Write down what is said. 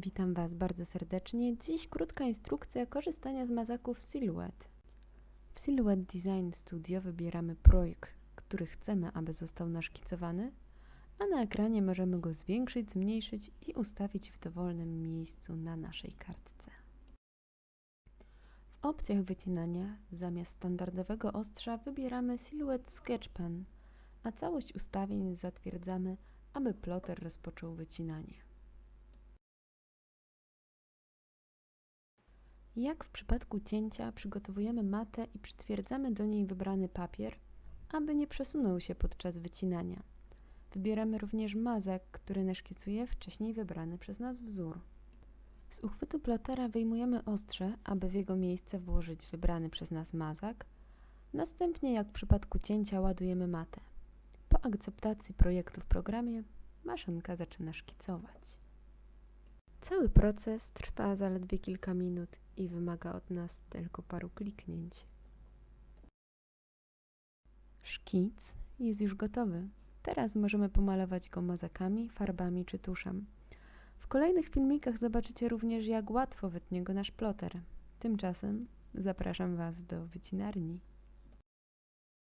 Witam Was bardzo serdecznie. Dziś krótka instrukcja korzystania z mazaków Silhouette. W Silhouette Design Studio wybieramy projekt, który chcemy, aby został naszkicowany, a na ekranie możemy go zwiększyć, zmniejszyć i ustawić w dowolnym miejscu na naszej kartce. W opcjach wycinania zamiast standardowego ostrza wybieramy Silhouette Sketch Pen, a całość ustawień zatwierdzamy, aby ploter rozpoczął wycinanie. Jak w przypadku cięcia przygotowujemy matę i przytwierdzamy do niej wybrany papier, aby nie przesunął się podczas wycinania. Wybieramy również mazak, który naszkicuje wcześniej wybrany przez nas wzór. Z uchwytu plotera wyjmujemy ostrze, aby w jego miejsce włożyć wybrany przez nas mazak. Następnie, jak w przypadku cięcia, ładujemy matę. Po akceptacji projektu w programie, maszynka zaczyna szkicować. Cały proces trwa zaledwie kilka minut i wymaga od nas tylko paru kliknięć. Szkic jest już gotowy. Teraz możemy pomalować go mazakami, farbami czy tuszem. W kolejnych filmikach zobaczycie również, jak łatwo wytnie go nasz ploter. Tymczasem zapraszam Was do wycinarni.